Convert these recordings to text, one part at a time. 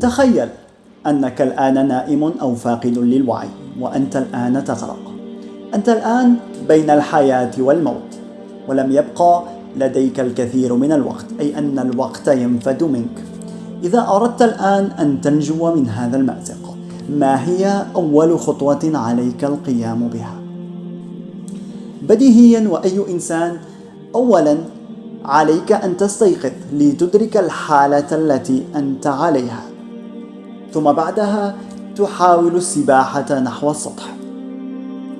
تخيل أنك الآن نائم أو فاقد للوعي وأنت الآن تغرق. أنت الآن بين الحياة والموت ولم يبقى لديك الكثير من الوقت أي أن الوقت ينفد منك. إذا أردت الآن أن تنجو من هذا المأزق ما هي أول خطوة عليك القيام بها؟ بديهيا وأي إنسان أولا عليك أن تستيقظ لتدرك الحالة التي أنت عليها. ثم بعدها تحاول السباحة نحو السطح.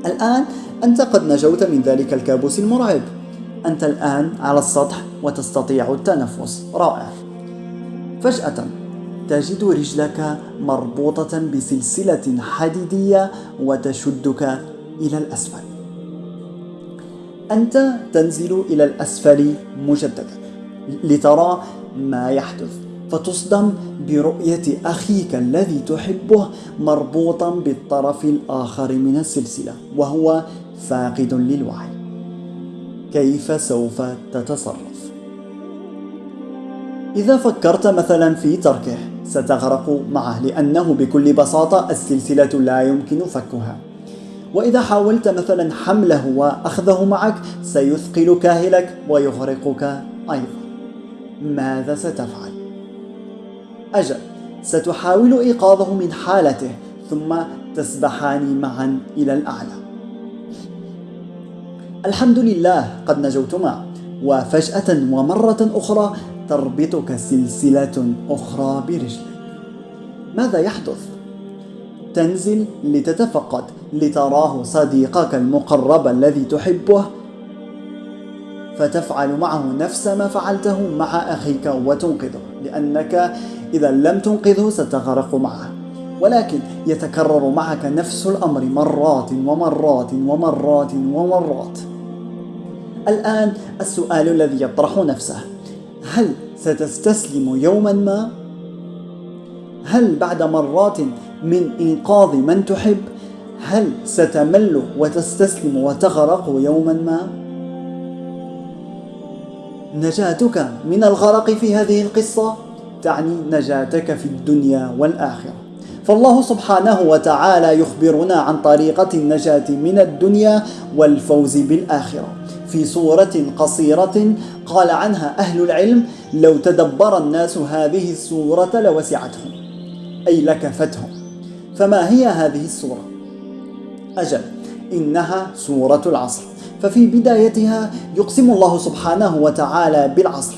الآن أنت قد نجوت من ذلك الكابوس المرعب. أنت الآن على السطح وتستطيع التنفس. رائع. فجأة تجد رجلك مربوطة بسلسلة حديدية وتشدك إلى الأسفل. أنت تنزل إلى الأسفل مجددا لترى ما يحدث. فتصدم برؤية أخيك الذي تحبه مربوطا بالطرف الآخر من السلسلة وهو فاقد للوعي كيف سوف تتصرف؟ إذا فكرت مثلا في تركه ستغرق معه لأنه بكل بساطة السلسلة لا يمكن فكها وإذا حاولت مثلا حمله وأخذه معك سيثقل كاهلك ويغرقك أيضا ماذا ستفعل؟ أجل ستحاول إيقاظه من حالته ثم تسبحان معا إلى الأعلى. الحمد لله قد نجوتما وفجأة ومرة أخرى تربطك سلسلة أخرى برجلك. ماذا يحدث؟ تنزل لتتفقد لتراه صديقك المقرب الذي تحبه. فتفعل معه نفس ما فعلته مع أخيك وتنقذه لأنك إذا لم تنقذه ستغرق معه ولكن يتكرر معك نفس الأمر مرات ومرات ومرات ومرات الآن السؤال الذي يطرح نفسه هل ستستسلم يوما ما؟ هل بعد مرات من إنقاذ من تحب هل ستمل وتستسلم وتغرق يوما ما؟ نجاتك من الغرق في هذه القصة تعني نجاتك في الدنيا والآخرة. فالله سبحانه وتعالى يخبرنا عن طريقة النجاة من الدنيا والفوز بالآخرة. في سورة قصيرة قال عنها أهل العلم لو تدبر الناس هذه السورة لوسعتهم. أي لكفتهم. فما هي هذه السورة؟ أجل إنها سورة العصر. ففي بدايتها يقسم الله سبحانه وتعالى بالعصر.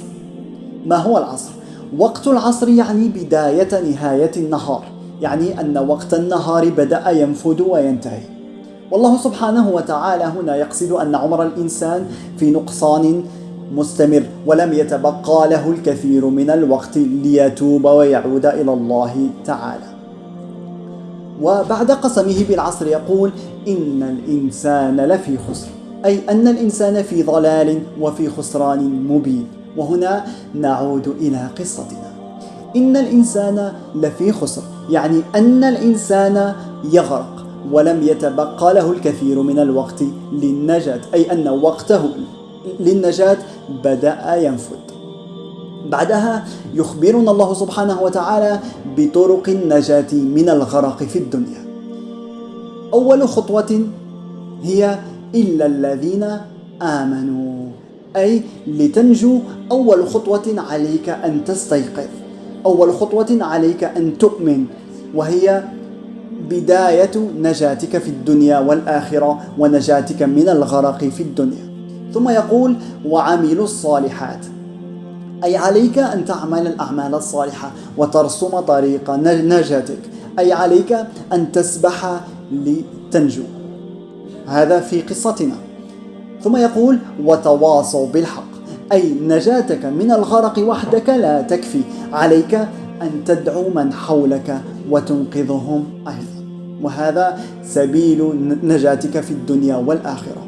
ما هو العصر؟ وقت العصر يعني بداية نهاية النهار يعني أن وقت النهار بدأ ينفد وينتهي. والله سبحانه وتعالى هنا يقصد أن عمر الإنسان في نقصان مستمر ولم يتبقى له الكثير من الوقت ليتوب ويعود إلى الله تعالى. وبعد قسمه بالعصر يقول إن الإنسان لفي خسر أي أن الإنسان في ضلال وفي خسران مبين. وهنا نعود إلى قصتنا. إن الإنسان لفي خسر يعني أن الإنسان يغرق ولم يتبقى له الكثير من الوقت للنجاة أي أن وقته للنجاة بدأ ينفد. بعدها يخبرنا الله سبحانه وتعالى بطرق النجاة من الغرق في الدنيا. أول خطوة هي إلا الذين آمنوا. أي لتنجو أول خطوة عليك أن تستيقظ. أول خطوة عليك أن تؤمن وهي بداية نجاتك في الدنيا والآخرة ونجاتك من الغرق في الدنيا. ثم يقول وعملوا الصالحات. أي عليك أن تعمل الأعمال الصالحة وترسم طريق نجاتك. أي عليك أن تسبح لتنجو. هذا في قصتنا. ثم يقول وتواصوا بالحق أي نجاتك من الغرق وحدك لا تكفي عليك أن تدعو من حولك وتنقذهم أيضا. وهذا سبيل نجاتك في الدنيا والآخرة.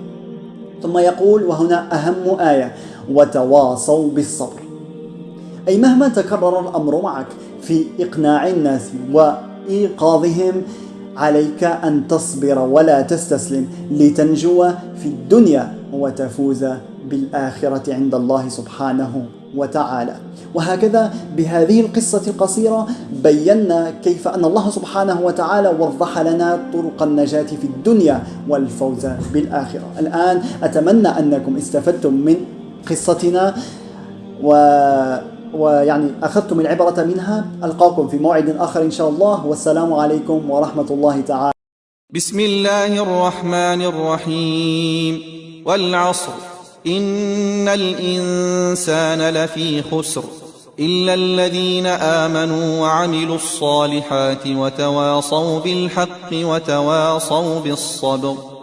ثم يقول وهنا أهم آية وتواصوا بالصبر. أي مهما تكرر الأمر معك في إقناع الناس وإيقاظهم عليك أن تصبر ولا تستسلم لتنجو في الدنيا وتفوز بالآخرة عند الله سبحانه وتعالى. وهكذا بهذه القصة القصيرة بينا كيف أن الله سبحانه وتعالى وضح لنا طرق النجاة في الدنيا والفوز بالآخرة. الآن أتمنى أنكم استفدتم من قصتنا و ويعني أخذتم العبرة منها. ألقاكم في موعد آخر إن شاء الله. والسلام عليكم ورحمة الله تعالى. بسم الله الرحمن الرحيم. والعصر. إن الإنسان لفي خسر. إلا الذين آمنوا وعملوا الصالحات وتواصوا بالحق وتواصوا بالصبر.